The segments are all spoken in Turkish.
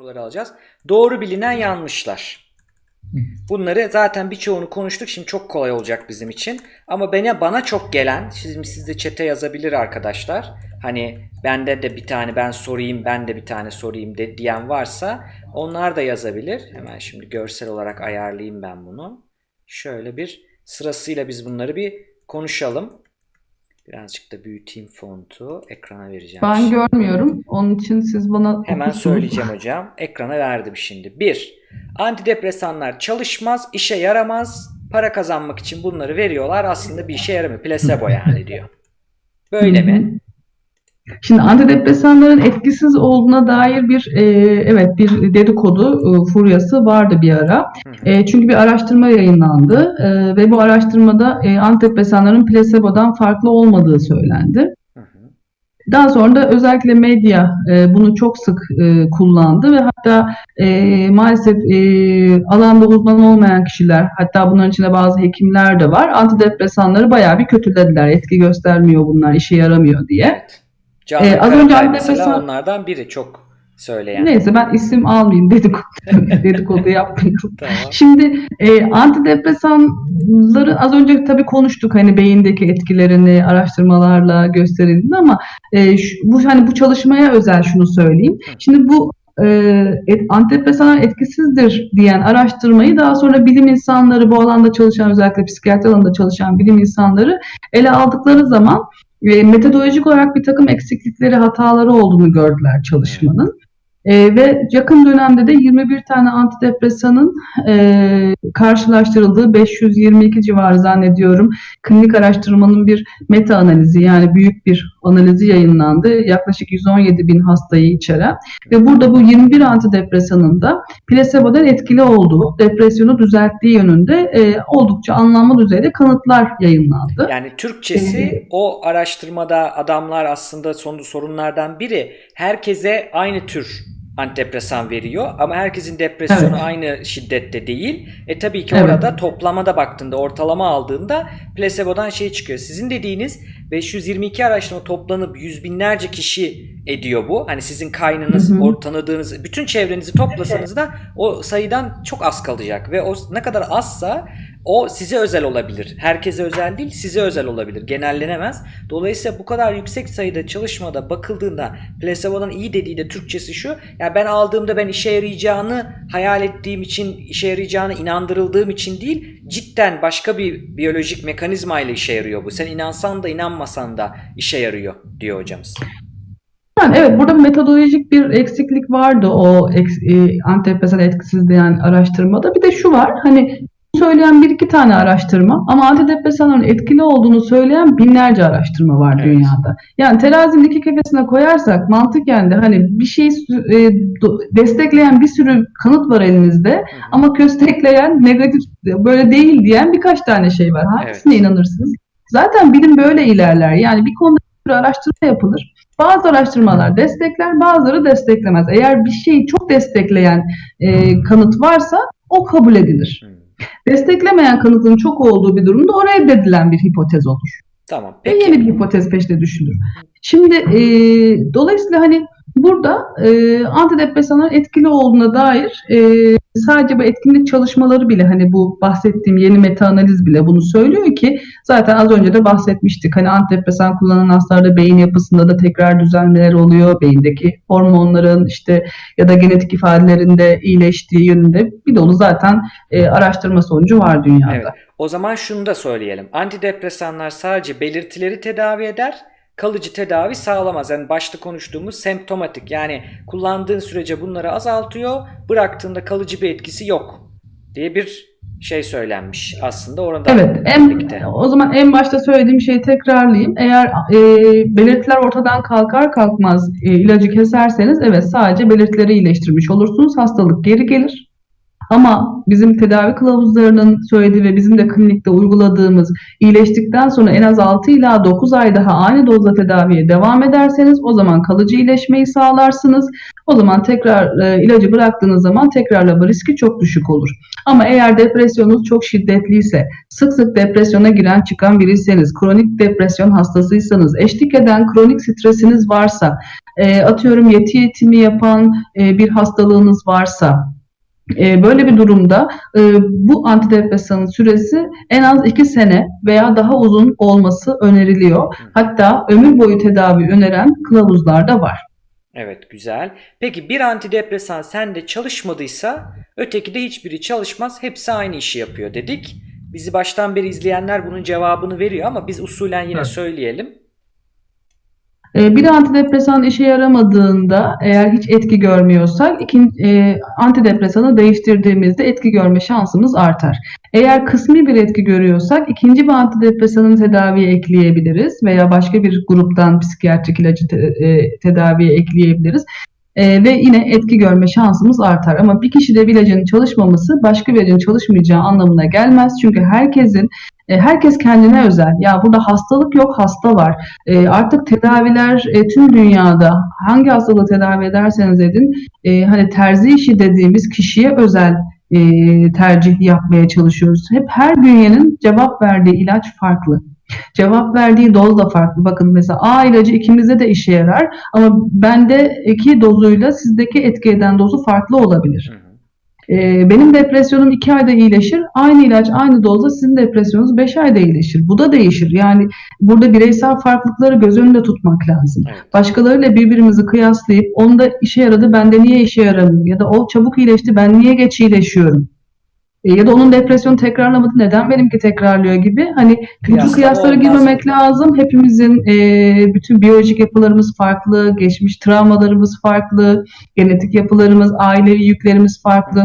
soruları alacağız. Doğru bilinen yanlışlar. Bunları zaten birçoğunu konuştuk. Şimdi çok kolay olacak bizim için. Ama bana bana çok gelen, şimdi siz de çete yazabilir arkadaşlar. Hani bende de bir tane ben sorayım, ben de bir tane sorayım de, diyen varsa onlar da yazabilir. Hemen şimdi görsel olarak ayarlayayım ben bunu. Şöyle bir sırasıyla biz bunları bir konuşalım. Birazcık da büyüteyim fontu. Ekrana vereceğim. Ben şimdi. görmüyorum. Onun için siz bana Hemen söyleyeceğim hocam. Ekrana verdim şimdi. 1. Antidepresanlar çalışmaz, işe yaramaz. Para kazanmak için bunları veriyorlar. Aslında bir işe yaramıyor. Plasebo yani diyor. Böyle mi? Şimdi antidepresanların etkisiz olduğuna dair bir e, evet bir dedikodu e, furyası vardı bir ara. E, çünkü bir araştırma yayınlandı e, ve bu araştırmada e, antidepresanların plasebodan farklı olmadığı söylendi. Daha sonra da özellikle medya e, bunu çok sık e, kullandı ve hatta e, maalesef e, alanda uzman olmayan kişiler, hatta bunların içinde bazı hekimler de var, antidepresanları bayağı bir kötülediler. Etki göstermiyor bunlar, işe yaramıyor diye. Canan Ee, az önce mesela onlardan biri çok söyleyen. Neyse ben isim almayayım, dedikodu, dedikodu yapmayayım. Tamam. Şimdi e, antidepresanları az önce tabii konuştuk hani beyindeki etkilerini araştırmalarla gösterildi ama e, şu- bu hani bu çalışmaya özel şunu söyleyeyim. Şimdi bu e, et, antidepresanlar etkisizdir diyen araştırmayı daha sonra bilim insanları bu alanda çalışan özellikle psikiyatri alanında çalışan bilim insanları ele aldıkları zaman e, metodolojik olarak bir takım eksiklikleri, hataları olduğunu gördüler çalışmanın. E, ve yakın dönemde de 21 tane antidepresanın e, karşılaştırıldığı 522 civarı zannediyorum klinik araştırmanın bir meta analizi yani büyük bir analizi yayınlandı. Yaklaşık 117 bin hastayı içeren ve burada bu 21 antidepresanın da plasebodan etkili olduğu, depresyonu düzelttiği yönünde e, oldukça anlamlı düzeyde kanıtlar yayınlandı. Yani Türkçesi o araştırmada adamlar aslında son sorunlardan biri herkese aynı tür antidepresan veriyor ama herkesin depresyonu Evet. aynı şiddette değil. E tabii ki Evet. orada toplamada baktığında ortalama aldığında plasebodan şey çıkıyor. Sizin dediğiniz 522 araştırma toplanıp yüz binlerce kişi ediyor bu. Hani sizin kaynınız, Hı hı. o tanıdığınız bütün çevrenizi toplasanız da o sayıdan çok az kalacak ve o ne kadar azsa o size özel olabilir. Herkese özel değil, size özel olabilir. Genellenemez. Dolayısıyla bu kadar yüksek sayıda çalışmada bakıldığında plasebo'nun iyi dediği de Türkçesi şu. Ya ben aldığımda ben işe yarayacağını hayal ettiğim için, işe yarayacağını inandırıldığım için değil, cidden başka bir biyolojik mekanizma ile işe yarıyor bu. Sen inansan da inanmasan da işe yarıyor diyor hocamız. Yani evet burada metodolojik bir eksiklik vardı o eks, e, antidepresan etkisiz diyen araştırmada. Bir de şu var hani söyleyen bir iki tane araştırma ama antidepresanların etkili olduğunu söyleyen binlerce araştırma var Evet. dünyada. Yani terazinin iki kefesine koyarsak mantıken de hani bir şeyi sü- e, destekleyen bir sürü kanıt var elinizde ama köstekleyen negatif böyle değil diyen birkaç tane şey var. Hangisine Evet. inanırsınız? Zaten bilim böyle ilerler. Yani bir konuda bir sürü araştırma yapılır. Bazı araştırmalar destekler, bazıları desteklemez. Eğer bir şeyi çok destekleyen e, kanıt varsa o kabul edilir. Hmm. Desteklemeyen kanıtın çok olduğu bir durumda o reddedilen bir hipotez olur. Tamam. Ve Peki. yeni bir hipotez peşinde düşünülür. Şimdi e, dolayısıyla hani burada e, antidepresanların etkili olduğuna dair e, sadece bu etkinlik çalışmaları bile hani bu bahsettiğim yeni meta analiz bile bunu söylüyor ki zaten az önce de bahsetmiştik. Hani antidepresan kullanan hastalarda beyin yapısında da tekrar düzenlemeler oluyor. Beyindeki hormonların işte ya da genetik ifadelerinde iyileştiği yönünde bir dolu zaten e, araştırma sonucu var dünyada. Evet. O zaman şunu da söyleyelim. Antidepresanlar sadece belirtileri tedavi eder, kalıcı tedavi sağlamaz. Yani başta konuştuğumuz semptomatik yani kullandığın sürece bunları azaltıyor, bıraktığında kalıcı bir etkisi yok diye bir şey söylenmiş aslında orada. Evet, en, birlikte. o zaman en başta söylediğim şeyi tekrarlayayım. Eğer e, belirtiler ortadan kalkar kalkmaz e, ilacı keserseniz evet sadece belirtileri iyileştirmiş olursunuz. Hastalık geri gelir. Ama bizim tedavi kılavuzlarının söylediği ve bizim de klinikte uyguladığımız iyileştikten sonra en az 6 ila 9 ay daha aynı dozda tedaviye devam ederseniz o zaman kalıcı iyileşmeyi sağlarsınız. O zaman tekrar e, ilacı bıraktığınız zaman tekrarlama riski çok düşük olur. Ama eğer depresyonunuz çok şiddetliyse, sık sık depresyona giren çıkan biriyseniz, kronik depresyon hastasıysanız, eşlik eden kronik stresiniz varsa, e, atıyorum yeti yetimi yapan e, bir hastalığınız varsa böyle bir durumda e, bu antidepresanın süresi en az 2 sene veya daha uzun olması öneriliyor. Hatta ömür boyu tedavi öneren kılavuzlar da var. Evet güzel. Peki bir antidepresan sende çalışmadıysa öteki de hiçbiri çalışmaz. Hepsi aynı işi yapıyor dedik. Bizi baştan beri izleyenler bunun cevabını veriyor ama biz usulen yine Evet. söyleyelim. E, bir antidepresan işe yaramadığında eğer hiç etki görmüyorsak ikinci, e, antidepresanı değiştirdiğimizde etki görme şansımız artar. Eğer kısmi bir etki görüyorsak ikinci bir antidepresanın tedaviye ekleyebiliriz veya başka bir gruptan psikiyatrik ilacı e, tedaviye ekleyebiliriz. E, ve yine etki görme şansımız artar. Ama bir kişide bir ilacın çalışmaması başka bir ilacın çalışmayacağı anlamına gelmez. Çünkü herkesin herkes kendine özel. Ya burada hastalık yok, hasta var. E, artık tedaviler e, tüm dünyada hangi hastalığı tedavi ederseniz edin e, hani terzi işi dediğimiz kişiye özel e, tercih yapmaya çalışıyoruz. Hep her bünyenin cevap verdiği ilaç farklı. Cevap verdiği doz da farklı. Bakın mesela A ilacı ikimizde de işe yarar ama bendeki dozuyla sizdeki etki eden dozu farklı olabilir. Hı hı. Ee, benim depresyonum 2 ayda iyileşir. Aynı ilaç aynı dozda sizin depresyonunuz 5 ayda iyileşir. Bu da değişir. Yani burada bireysel farklılıkları göz önünde tutmak lazım. Başkalarıyla birbirimizi kıyaslayıp onda işe yaradı bende niye işe yaramıyor ya da o çabuk iyileşti ben niye geç iyileşiyorum? E, ya da onun depresyonu tekrarlamadı neden benimki tekrarlıyor gibi hani Kıyaslama kıyaslara girmemek burada. lazım. Hepimizin e, bütün biyolojik yapılarımız farklı, geçmiş travmalarımız farklı, genetik yapılarımız, ailevi yüklerimiz farklı.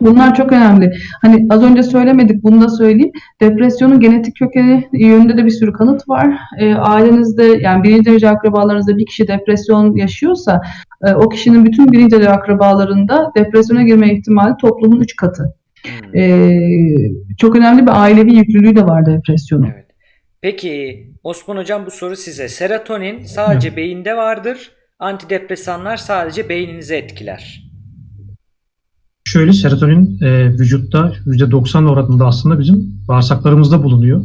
Bunlar çok önemli. Hani az önce söylemedik, bunu da söyleyeyim. Depresyonun genetik kökeni yönünde de bir sürü kanıt var. E, ailenizde yani birinci derece akrabalarınızda bir kişi depresyon yaşıyorsa e, o kişinin bütün birinci derece akrabalarında depresyona girme ihtimali toplumun 3 katı. Hmm. E, çok önemli bir ailevi yüklülüğü de var depresyonun. Evet. Peki Osman Hocam bu soru size. Serotonin sadece beyinde vardır. Antidepresanlar sadece beyninizi etkiler. Şöyle serotonin e, vücutta %90 oranında aslında bizim bağırsaklarımızda bulunuyor.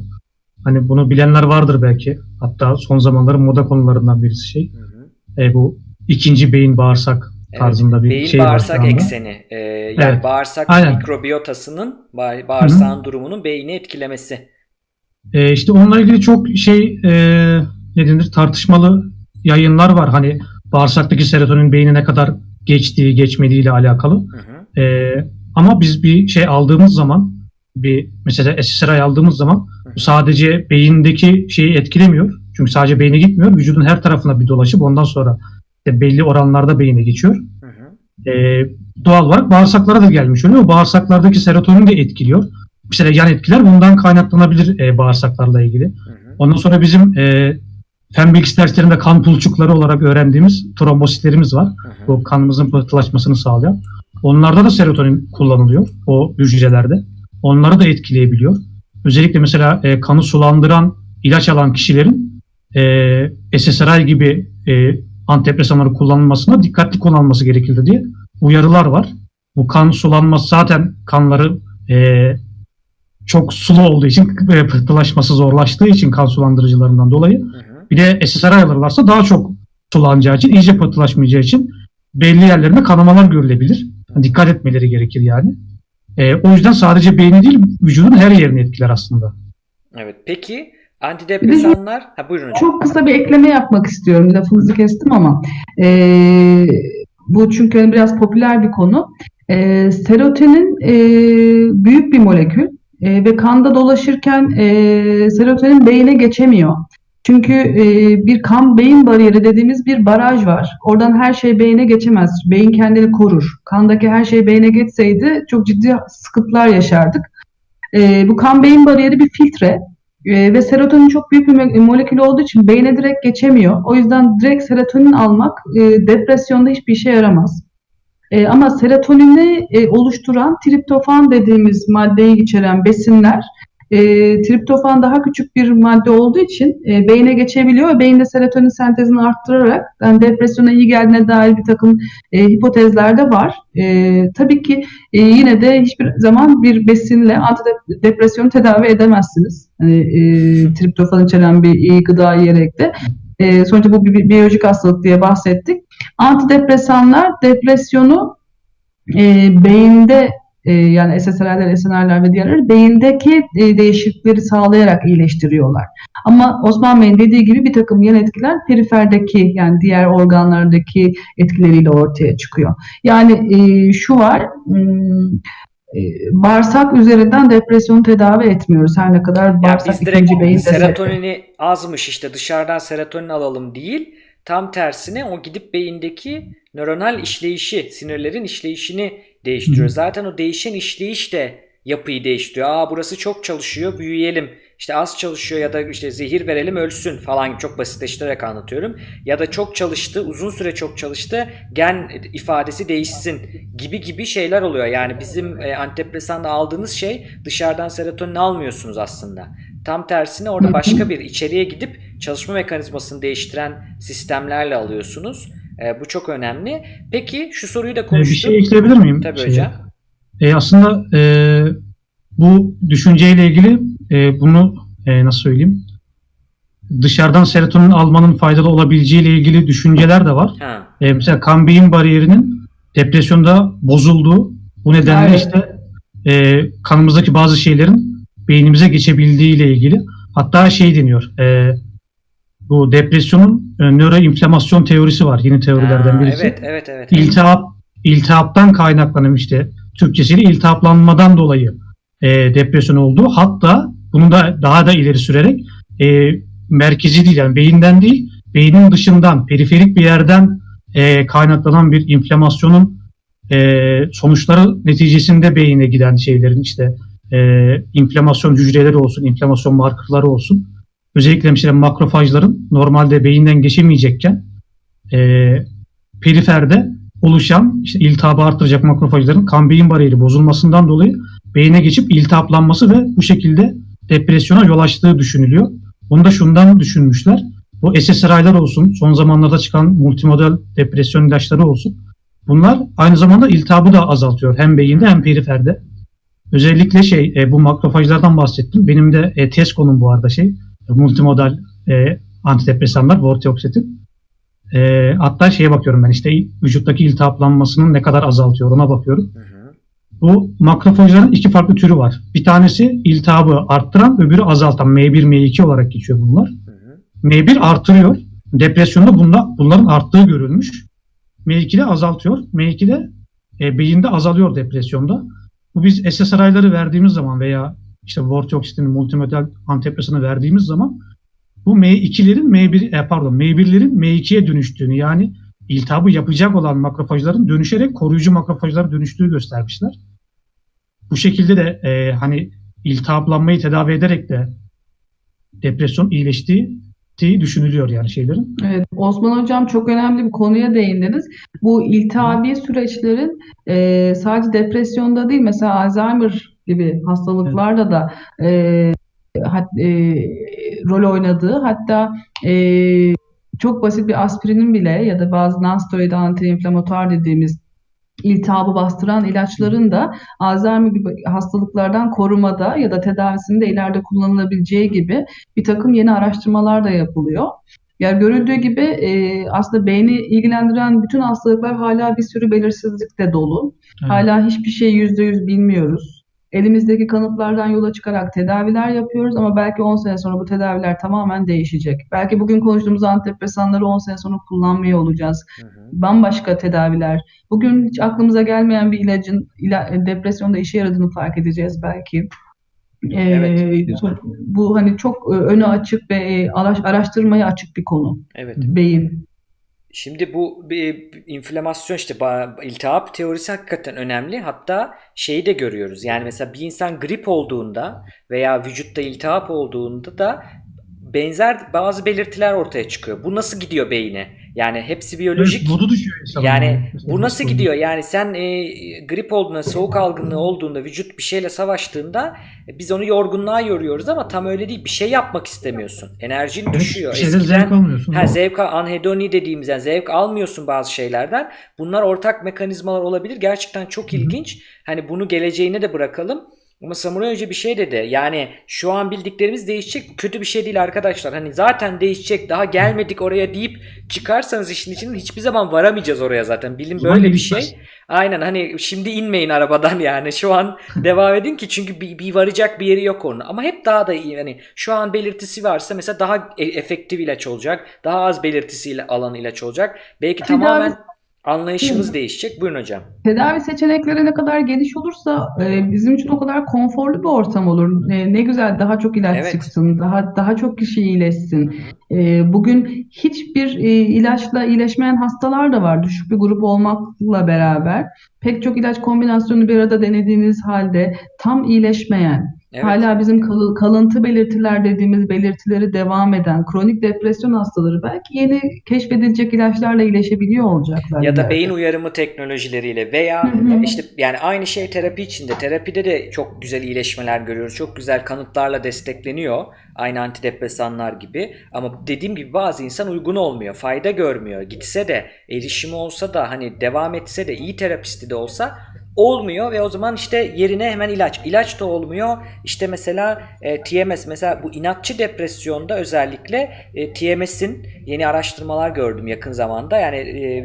Hani bunu bilenler vardır belki. Hatta son zamanların moda konularından birisi şey. Hı hı. E, bu ikinci beyin bağırsak Evet, tarzında bir Beyin şey bağırsak ekseni. Ee, yani Evet, bağırsak aynen. mikrobiyotasının ba- bağırsağın durumunun beyni etkilemesi. E, işte onunla ilgili çok şey e, ne denir tartışmalı yayınlar var. Hani bağırsaktaki serotonin beyine ne kadar geçtiği geçmediği ile alakalı. Hı hı. Ee, ama biz bir şey aldığımız zaman bir mesela SSRI aldığımız zaman Hı hı. sadece beyindeki şeyi etkilemiyor. Çünkü sadece beyne gitmiyor. Vücudun her tarafına bir dolaşıp ondan sonra işte belli oranlarda beyine geçiyor. Hı hı. Ee, doğal olarak bağırsaklara da gelmiş oluyor. Bağırsaklardaki serotonin de etkiliyor. Mesela yan etkiler bundan kaynaklanabilir e, bağırsaklarla ilgili. Hı hı. Ondan sonra bizim e, fen bilgisi derslerinde kan pulçukları olarak öğrendiğimiz trombositlerimiz var Hı hı. bu kanımızın pıhtılaşmasını sağlayan. Onlarda da serotonin kullanılıyor o hücrelerde. Onları da etkileyebiliyor. Özellikle mesela e, kanı sulandıran ilaç alan kişilerin e, SSRI gibi e, antidepresanları kullanılmasına dikkatli kullanılması gerekirdi diye uyarılar var. Bu kan sulanması zaten kanları e, çok sulu olduğu için e, pıhtılaşması zorlaştığı için kan sulandırıcılarından dolayı Hı hı. bir de SSRI alırlarsa daha çok sulanacağı için, iyice pıhtılaşmayacağı için belli yerlerinde kanamalar görülebilir. Dikkat etmeleri gerekir yani. Ee, o yüzden sadece beyni değil, vücudun her yerini etkiler aslında. Evet. Peki antidepresanlar? Ha buyurun hocam. Çok kısa bir ekleme yapmak istiyorum. Lafınızı kestim ama. Ee, bu çünkü hani biraz popüler bir konu. Ee, serotonin e, büyük bir molekül e, ve kanda dolaşırken e, serotonin beyine geçemiyor. Çünkü e, bir kan beyin bariyeri dediğimiz bir baraj var. Oradan her şey beyine geçemez. Beyin kendini korur. Kandaki her şey beyine geçseydi çok ciddi sıkıntılar yaşardık. E, bu kan beyin bariyeri bir filtre. Ee, ve serotonin çok büyük bir mo- molekül olduğu için beyne direkt geçemiyor. O yüzden direkt serotonin almak e, depresyonda hiçbir işe yaramaz. E, ama serotonini e, oluşturan triptofan dediğimiz maddeyi içeren besinler e, triptofan daha küçük bir madde olduğu için e, beyne geçebiliyor ve beyinde serotonin sentezini arttırarak yani depresyona iyi geldiğine dair bir takım e, hipotezler de var. E, tabii ki e, yine de hiçbir zaman bir besinle antidepresyonu tedavi edemezsiniz. Hani, e, triptofan içeren bir iyi gıda yiyerek de. e, sonuçta bu bir, biyolojik hastalık diye bahsettik. Antidepresanlar depresyonu e, beyinde e, yani SSRI'ler, SNR'ler ve diğerleri beyindeki e, değişiklikleri sağlayarak iyileştiriyorlar. Ama Osman Bey'in dediği gibi bir takım yan etkiler periferdeki yani diğer organlardaki etkileriyle ortaya çıkıyor. Yani e, şu var, hmm, e, bağırsak üzerinden depresyonu tedavi etmiyoruz. Her ne kadar Yani bağırsak biz direkt ikinci beyin serotonini azmış işte dışarıdan serotonin alalım değil. Tam tersine o gidip beyindeki nöronal işleyişi, sinirlerin işleyişini değiştiriyor. Zaten o değişen işleyiş de yapıyı değiştiriyor. Aa burası çok çalışıyor, büyüyelim. İşte az çalışıyor ya da işte zehir verelim ölsün falan çok basitleştirerek anlatıyorum. Ya da çok çalıştı, uzun süre çok çalıştı, gen ifadesi değişsin gibi gibi şeyler oluyor. Yani bizim e, antidepresanda aldığınız şey dışarıdan serotonin almıyorsunuz aslında. Tam tersine orada başka bir içeriye gidip çalışma mekanizmasını değiştiren sistemlerle alıyorsunuz. E, bu çok önemli. Peki şu soruyu da Ee, bir konuştuk. şey ekleyebilir miyim? Tabii Şeye? hocam. E, aslında e, bu düşünceyle ilgili e, bunu e, nasıl söyleyeyim? Dışarıdan serotonin almanın faydalı olabileceği ile ilgili düşünceler de var. Ha. E, mesela kan beyin bariyerinin depresyonda bozulduğu, bu nedenle Evet. işte e, kanımızdaki bazı şeylerin beynimize geçebildiği ile ilgili. Hatta şey deniyor, e, bu depresyonun e, nöroinflamasyon teorisi var, yeni teorilerden Ha, birisi. evet, evet, evet. İltihap, iltihaptan kaynaklanan işte Türkçesiyle iltihaplanmadan dolayı e, depresyon oldu. Hatta bunu da daha da ileri sürerek e, merkezi değil yani beyinden değil, beynin dışından, periferik bir yerden e, kaynaklanan bir inflamasyonun e, sonuçları neticesinde beyine giden şeylerin işte e, inflamasyon hücreleri olsun, inflamasyon markerları olsun. Özellikle mesela makrofajların normalde beyinden geçemeyecekken e, periferde oluşan işte iltihabı artıracak makrofajların kan beyin bariyeri bozulmasından dolayı beyine geçip iltihaplanması ve bu şekilde depresyona yol açtığı düşünülüyor. Onu da şundan düşünmüşler. Bu SSRI'lar olsun, son zamanlarda çıkan multimodal depresyon ilaçları olsun. Bunlar aynı zamanda iltihabı da azaltıyor hem beyinde hem periferde. Özellikle şey e, bu makrofajlardan bahsettim. Benim de e, test konum bu arada şey multimodal e, antidepresanlar, vortioxetin. E, hatta şeye bakıyorum ben işte vücuttaki iltihaplanmasının ne kadar azaltıyor ona bakıyorum. Hı hı. Bu makrofajların iki farklı türü var. Bir tanesi iltihabı arttıran, öbürü azaltan. M1, M2 olarak geçiyor bunlar. Hı hı. M1 artırıyor. Depresyonda bunda, bunların arttığı görülmüş. M2 de azaltıyor. M2 de e, beyinde azalıyor depresyonda. Bu biz SSRI'ları verdiğimiz zaman veya işte vortioxetinin multimodal antidepresanı verdiğimiz zaman bu M2'lerin M1 e, pardon M1'lerin M2'ye dönüştüğünü yani iltihabı yapacak olan makrofajların dönüşerek koruyucu makrofajlara dönüştüğü göstermişler. Bu şekilde de e, hani iltihaplanmayı tedavi ederek de depresyon iyileştiği düşünülüyor yani şeylerin. Evet, Osman Hocam çok önemli bir konuya değindiniz. Bu iltihabi süreçlerin e, sadece depresyonda değil, mesela Alzheimer gibi hastalıklarda da e, hat- e, rol oynadığı, hatta e, çok basit bir aspirinin bile ya da bazı nonsteroid antiinflamatuar dediğimiz iltihabı bastıran ilaçların da Alzheimer gibi hastalıklardan korumada ya da tedavisinde ileride kullanılabileceği gibi bir takım yeni araştırmalar da yapılıyor. Yani görüldüğü gibi e, aslında beyni ilgilendiren bütün hastalıklar hala bir sürü belirsizlikle dolu. Evet. Hala hiçbir şey yüzde yüz bilmiyoruz. Elimizdeki kanıtlardan yola çıkarak tedaviler yapıyoruz ama belki 10 sene sonra bu tedaviler tamamen değişecek. Belki bugün konuştuğumuz antidepresanları 10 sene sonra kullanmıyor olacağız. Hı hı. Bambaşka tedaviler. Bugün hiç aklımıza gelmeyen bir ilacın ila- depresyonda işe yaradığını fark edeceğiz belki. Ee, Evet. Bu hani çok e, önü açık ve e, araş- araştırmaya açık bir konu. Evet. Beyin. Şimdi bu bir inflamasyon işte iltihap teorisi hakikaten önemli. Hatta şeyi de görüyoruz. Yani mesela bir insan grip olduğunda veya vücutta iltihap olduğunda da benzer bazı belirtiler ortaya çıkıyor. Bu nasıl gidiyor beyine? Yani hepsi biyolojik. Modu düşüyor insanın. Yani bu nasıl gidiyor? Yani sen e, grip olduğunda, soğuk algınlığı olduğunda, vücut bir şeyle savaştığında e, biz onu yorgunluğa yoruyoruz ama tam öyle değil. Bir şey yapmak istemiyorsun. Enerjin Evet, düşüyor. bir şeyden zevk almıyorsun. Ha, zevk anhedoni dediğimiz yani zevk almıyorsun bazı şeylerden. Bunlar ortak mekanizmalar olabilir. Gerçekten çok Hı hı. ilginç. Hani bunu geleceğine de bırakalım. Ama Samuray Hoca bir şey dedi. Yani şu an bildiklerimiz değişecek. Kötü bir şey değil arkadaşlar. Hani zaten değişecek. Daha gelmedik oraya deyip çıkarsanız işin içinden hiçbir zaman varamayacağız oraya zaten. Bilim böyle bir şey. Aynen hani şimdi inmeyin arabadan yani. Şu an devam edin ki çünkü bir, bir varacak bir yeri yok onun. Ama hep daha da iyi. Hani şu an belirtisi varsa mesela daha e- efektif ilaç olacak. Daha az belirtisiyle alan ilaç olacak. Belki Tedavi- tamamen anlayışımız değişecek. Buyurun hocam. Tedavi seçenekleri ne kadar geniş olursa e, bizim için o kadar konforlu bir ortam olur. E, ne güzel daha çok ilaç Evet. çıksın, daha daha çok kişi iyileşsin. E, bugün hiçbir e, ilaçla iyileşmeyen hastalar da var. Düşük bir grup olmakla beraber pek çok ilaç kombinasyonu bir arada denediğiniz halde tam iyileşmeyen, Evet. hala bizim kalı- kalıntı belirtiler dediğimiz belirtileri devam eden kronik depresyon hastaları belki yeni keşfedilecek ilaçlarla iyileşebiliyor olacaklar. Ya da ileride. beyin uyarımı teknolojileriyle veya işte yani aynı şey terapi içinde. Terapide de çok güzel iyileşmeler görüyoruz. Çok güzel kanıtlarla destekleniyor. Aynı antidepresanlar gibi. Ama dediğim gibi bazı insan uygun olmuyor. Fayda görmüyor. Gitse de erişimi olsa da hani devam etse de iyi terapisti de olsa olmuyor ve o zaman işte yerine hemen ilaç. İlaç da olmuyor. İşte mesela e, TMS mesela bu inatçı depresyonda özellikle e, TMS'in yeni araştırmalar gördüm yakın zamanda. Yani e,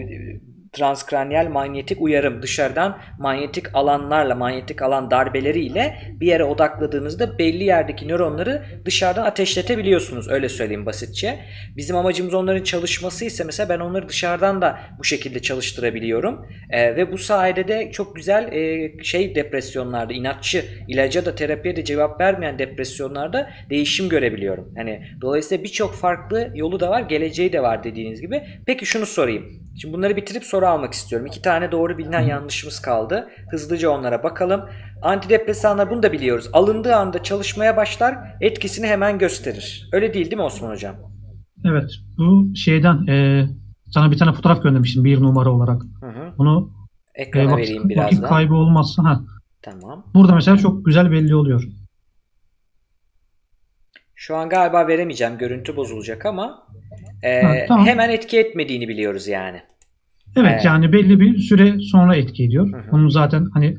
transkranyal manyetik uyarım dışarıdan manyetik alanlarla manyetik alan darbeleriyle bir yere odakladığınızda belli yerdeki nöronları dışarıdan ateşletebiliyorsunuz öyle söyleyeyim basitçe. Bizim amacımız onların çalışması ise mesela ben onları dışarıdan da bu şekilde çalıştırabiliyorum. Ee, ve bu sayede de çok güzel e, şey depresyonlarda inatçı ilaca da terapiye de cevap vermeyen depresyonlarda değişim görebiliyorum. Hani dolayısıyla birçok farklı yolu da var, geleceği de var dediğiniz gibi. Peki şunu sorayım. Şimdi bunları bitirip soru almak istiyorum. İki tane doğru bilinen yanlışımız kaldı. Hızlıca onlara bakalım. Antidepresanlar bunu da biliyoruz. Alındığı anda çalışmaya başlar, etkisini hemen gösterir. Öyle değil değil mi Osman Hocam? Evet. Bu şeyden e, sana bir tane fotoğraf göndermiştim bir numara olarak. Hı hı. Bunu e, Ekrana vakit, vereyim vakit birazdan. kaybı olmazsa ha. Tamam. Burada mesela çok güzel belli oluyor. Şu an galiba veremeyeceğim. Görüntü bozulacak ama e, Ha, tamam. hemen etki etmediğini biliyoruz yani. Evet Evet. yani belli bir süre sonra etki ediyor. Hı hı. Bunun zaten hani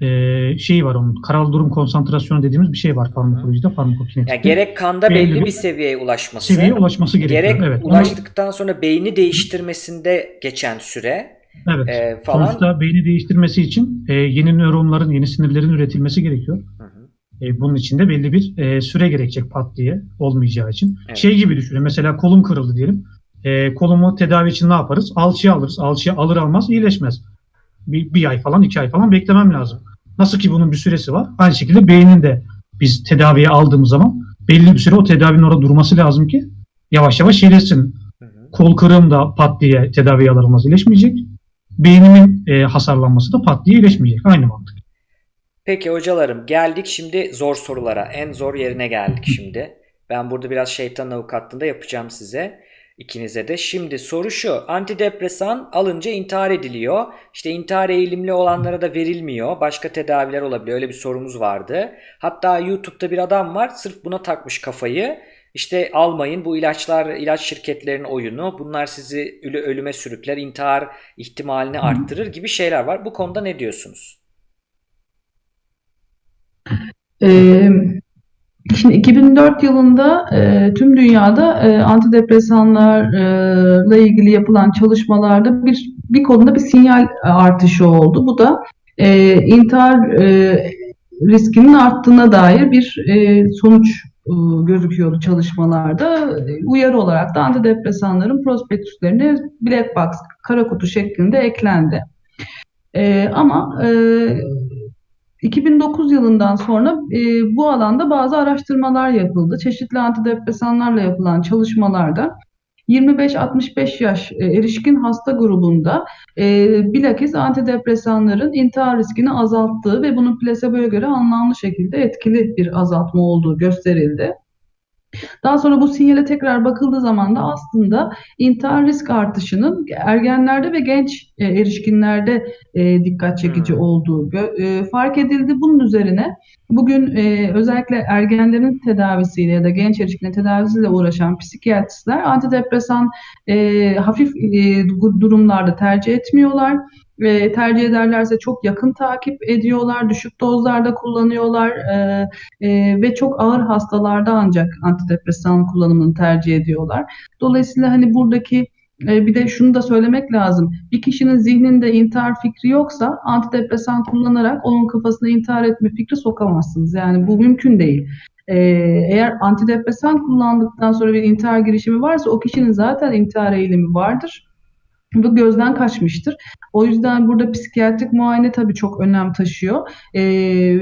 e, şeyi var onun karal durum konsantrasyonu dediğimiz bir şey var farmakolojide farmakokinetikte. Yani gerek kanda Belli belli bir seviyeye ulaşması, seviyeye ulaşması gerekiyor. gerek evet. Onu- ulaştıktan sonra beyni değiştirmesinde geçen süre evet. e, falan. Sonuçta beyni değiştirmesi için e, yeni nöronların, yeni sinirlerin üretilmesi gerekiyor. E, bunun için de belli bir e, süre gerekecek pat diye olmayacağı için. Evet. Şey gibi düşünün mesela kolum kırıldı diyelim. E, kolumu tedavi için ne yaparız? Alçıya alırız. Alçıya alır almaz iyileşmez. Bir, bir ay falan iki ay falan beklemem lazım. Nasıl ki bunun bir süresi var. Aynı şekilde beynin de biz tedaviye aldığımız zaman belli bir süre o tedavinin orada durması lazım ki yavaş yavaş iyileşsin. Kol kırığım da pat diye tedaviye alır almaz iyileşmeyecek. Beynimin e, hasarlanması da pat diye iyileşmeyecek. Aynı mantık. Peki hocalarım geldik şimdi zor sorulara. En zor yerine geldik şimdi. Ben burada biraz şeytan avukatlığında yapacağım size. ikinize de. Şimdi soru şu. Antidepresan alınca intihar ediliyor. İşte intihar eğilimli olanlara da verilmiyor. Başka tedaviler olabiliyor. Öyle bir sorumuz vardı. Hatta YouTube'da bir adam var. Sırf buna takmış kafayı. İşte almayın bu ilaçlar ilaç şirketlerinin oyunu. Bunlar sizi ölü- ölüme sürükler, intihar ihtimalini arttırır gibi şeyler var. Bu konuda ne diyorsunuz? Ee, şimdi 2004 yılında e, tüm dünyada e, antidepresanlarla ilgili yapılan çalışmalarda bir bir konuda bir sinyal artışı oldu. Bu da e, intihar e, riskinin arttığına dair bir e, sonuç e, gözüküyordu çalışmalarda. Uyarı olarak da antidepresanların prospektüslerine black box, kara kutu şeklinde eklendi. E, ama e, 2009 yılından sonra e, bu alanda bazı araştırmalar yapıldı. Çeşitli antidepresanlarla yapılan çalışmalarda 25-65 yaş e, erişkin hasta grubunda e, bilakis antidepresanların intihar riskini azalttığı ve bunun plaseboya göre anlamlı şekilde etkili bir azaltma olduğu gösterildi. Daha sonra bu sinyale tekrar bakıldığı zaman da aslında intihar risk artışının ergenlerde ve genç e, erişkinlerde e, dikkat çekici Hmm. olduğu e, fark edildi. Bunun üzerine bugün e, özellikle ergenlerin tedavisiyle ya da genç erişkinlerin tedavisiyle uğraşan psikiyatristler antidepresan e, hafif e, du- durumlarda tercih etmiyorlar. Ve tercih ederlerse çok yakın takip ediyorlar, düşük dozlarda kullanıyorlar e, e, ve çok ağır hastalarda ancak antidepresan kullanımını tercih ediyorlar. Dolayısıyla hani buradaki e, bir de şunu da söylemek lazım. Bir kişinin zihninde intihar fikri yoksa antidepresan kullanarak onun kafasına intihar etme fikri sokamazsınız. Yani bu mümkün değil. E, eğer antidepresan kullandıktan sonra bir intihar girişimi varsa o kişinin zaten intihar eğilimi vardır. Bu gözden kaçmıştır. O yüzden burada psikiyatrik muayene tabii çok önem taşıyor. E,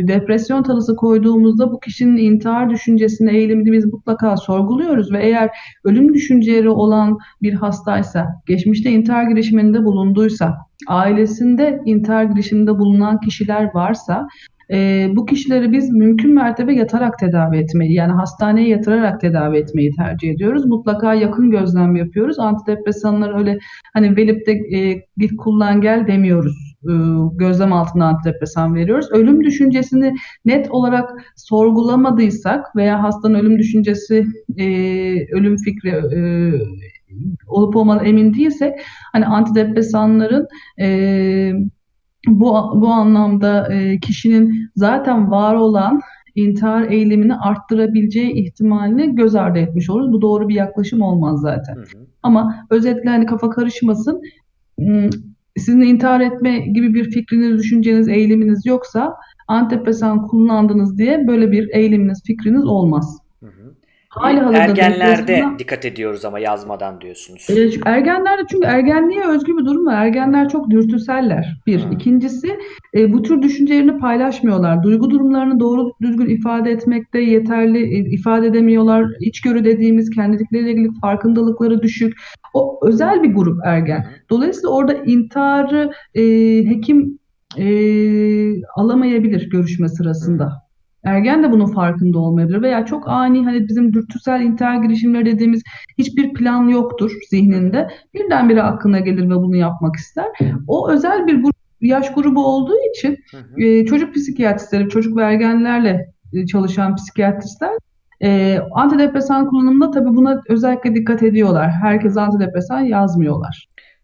depresyon tanısı koyduğumuzda bu kişinin intihar düşüncesine eğilimini biz mutlaka sorguluyoruz ve eğer ölüm düşünceleri olan bir hastaysa, geçmişte intihar girişiminde bulunduysa, ailesinde intihar girişiminde bulunan kişiler varsa e, bu kişileri biz mümkün mertebe yatarak tedavi etmeyi yani hastaneye yatırarak tedavi etmeyi tercih ediyoruz. Mutlaka yakın gözlem yapıyoruz. Antidepresanlar öyle hani verip de e, git kullan gel demiyoruz. E, gözlem altında antidepresan veriyoruz. Ölüm düşüncesini net olarak sorgulamadıysak veya hastanın ölüm düşüncesi, e, ölüm fikri e, olup olmadan emin değilsek hani antidepresanların e, bu bu anlamda e, kişinin zaten var olan intihar eylemini arttırabileceği ihtimalini göz ardı etmiş oluruz. Bu doğru bir yaklaşım olmaz zaten. Hı hı. Ama özetle hani kafa karışmasın. Hmm, Sizin intihar etme gibi bir fikriniz, düşünceniz, eyleminiz yoksa antidepresan kullandınız diye böyle bir eyleminiz, fikriniz olmaz. Hazırda Ergenlerde dikkat ediyoruz ama yazmadan diyorsunuz. Ergenlerde çünkü ergenliğe özgü bir durum var. Ergenler çok dürtüseller. Bir. Hmm. İkincisi e, bu tür düşüncelerini paylaşmıyorlar. Duygu durumlarını doğru düzgün ifade etmekte yeterli e, ifade edemiyorlar. İçgörü dediğimiz kendilikleriyle ilgili farkındalıkları düşük. O özel bir grup ergen. Dolayısıyla orada intiharı e, hekim e, alamayabilir görüşme sırasında. Ergen de bunun farkında olmayabilir veya çok ani hani bizim dürtüsel intihar girişimleri dediğimiz hiçbir plan yoktur zihninde. Birdenbire aklına gelir ve bunu yapmak ister. O özel bir grup, yaş grubu olduğu için Hı hı. e, çocuk psikiyatristleri, çocuk ve ergenlerle e, çalışan psikiyatristler e, antidepresan kullanımında tabii buna özellikle dikkat ediyorlar. Herkes antidepresan yazmıyorlar.